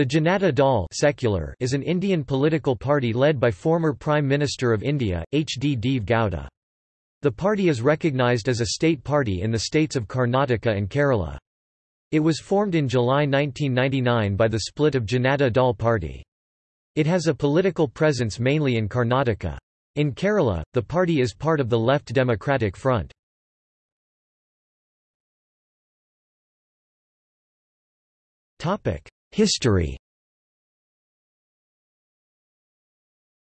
The Janata Dal secular is an Indian political party led by former Prime Minister of India, H. D. Deve Gowda. The party is recognized as a state party in the states of Karnataka and Kerala. It was formed in July 1999 by the split of Janata Dal party. It has a political presence mainly in Karnataka. In Kerala, the party is part of the Left Democratic Front. History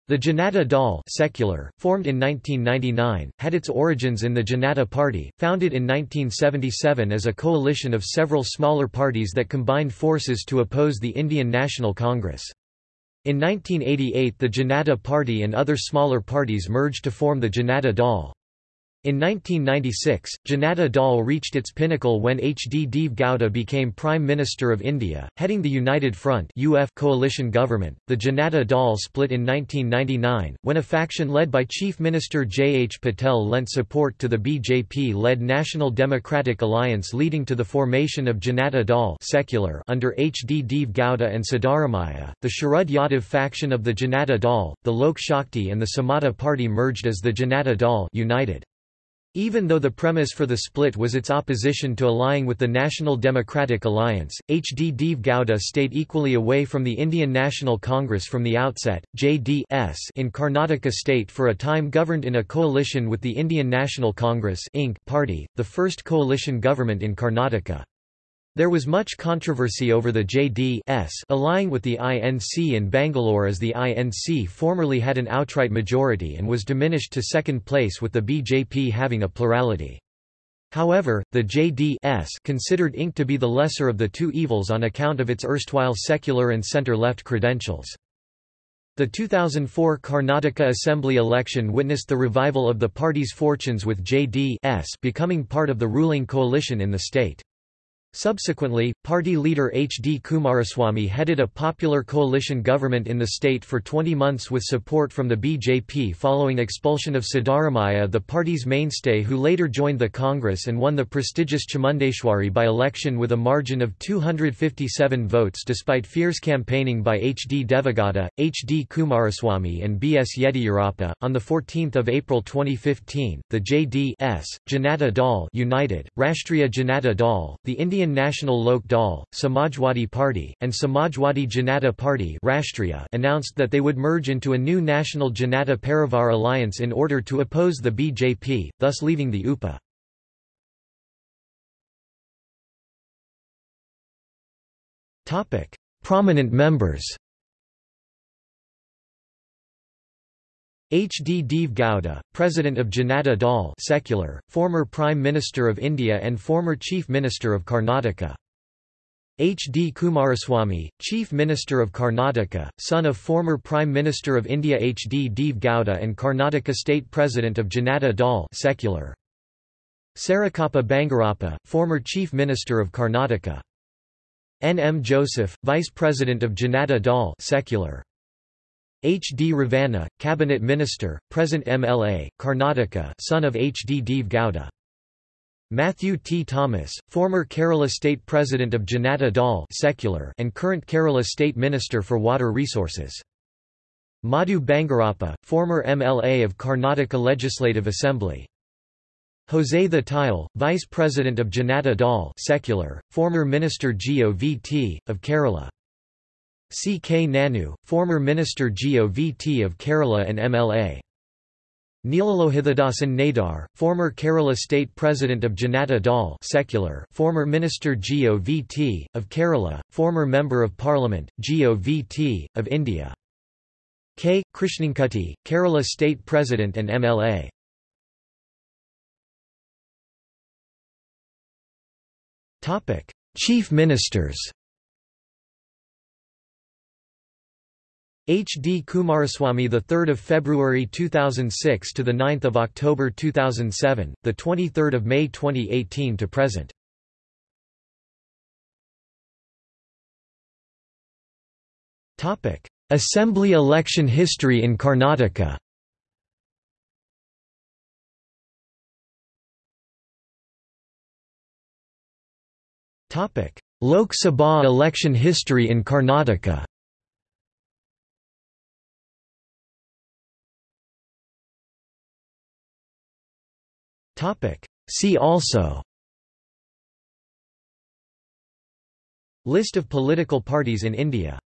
The Janata Dal secular, formed in 1999, had its origins in the Janata Party, founded in 1977 as a coalition of several smaller parties that combined forces to oppose the Indian National Congress. In 1988 the Janata Party and other smaller parties merged to form the Janata Dal. In 1996, Janata Dal reached its pinnacle when H. D. Deve Gowda became Prime Minister of India, heading the United Front UF coalition government. The Janata Dal split in 1999, when a faction led by Chief Minister J. H. Patel lent support to the BJP-led National Democratic Alliance leading to the formation of Janata Dal secular under H. D. Deve Gowda and Siddaramaiah. The Sharad Yadav faction of the Janata Dal, the Lok Shakti and the Samata party merged as the Janata Dal United. Even though the premise for the split was its opposition to allying with the National Democratic Alliance, H. D. Deve Gowda stayed equally away from the Indian National Congress from the outset. J.D.S. in Karnataka state for a time governed in a coalition with the Indian National Congress Inc. party, the first coalition government in Karnataka. There was much controversy over the JD-S allying with the INC in Bangalore as the INC formerly had an outright majority and was diminished to second place with the BJP having a plurality. However, the JD-S considered Inc. to be the lesser of the two evils on account of its erstwhile secular and center-left credentials. The 2004 Karnataka Assembly election witnessed the revival of the party's fortunes with JD-S becoming part of the ruling coalition in the state. Subsequently, party leader H. D. Kumaraswamy headed a popular coalition government in the state for 20 months with support from the BJP following expulsion of Siddaramaiah the party's mainstay who later joined the Congress and won the prestigious Chamundeshwari by-election with a margin of 257 votes despite fierce campaigning by H. D. Devegowda, H. D. Kumaraswamy and B. S. Yediyurappa. On 14 April 2015, the J.D.S. Janata Dal United, Rashtriya Janata Dal, the Indian Indian National Lok Dal, Samajwadi Party, and Samajwadi Janata Party Rashtriya announced that they would merge into a new National Janata Parivar alliance in order to oppose the BJP, thus leaving the UPA. Prominent members H. D. Deve Gowda, President of Janata Dal secular, former Prime Minister of India and former Chief Minister of Karnataka. H. D. Kumaraswamy, Chief Minister of Karnataka, son of former Prime Minister of India H. D. Deve Gowda and Karnataka State President of Janata Dal secular. Sarikappa Bangarappa, former Chief Minister of Karnataka. N. M. Joseph, Vice President of Janata Dal secular. H. D. Revanna, Cabinet Minister, present MLA, Karnataka son of H. D. Deve Gowda. Matthew T. Thomas, former Kerala State President of Janata Dal secular and current Kerala State Minister for Water Resources. Madhu Bangarappa, former MLA of Karnataka Legislative Assembly. Jose Thettayil, Vice President of Janata Dal secular, former Minister GOVT, of Kerala. C. K. Nanu, former Minister GOVT of Kerala and MLA. Neelalohithidasan Nadar, former Kerala State President of Janata Dal secular, former Minister GOVT, of Kerala, former Member of Parliament, GOVT, of India. K. Krishnankutti, Kerala State President and MLA. Chief Ministers H. D. Kumaraswamy the 3rd of February 2006 to the 9th of October 2007, the 23rd of May 2018 to present. Topic: Assembly election history in Karnataka. Topic: Lok Sabha election history in Karnataka See also. List of political parties in India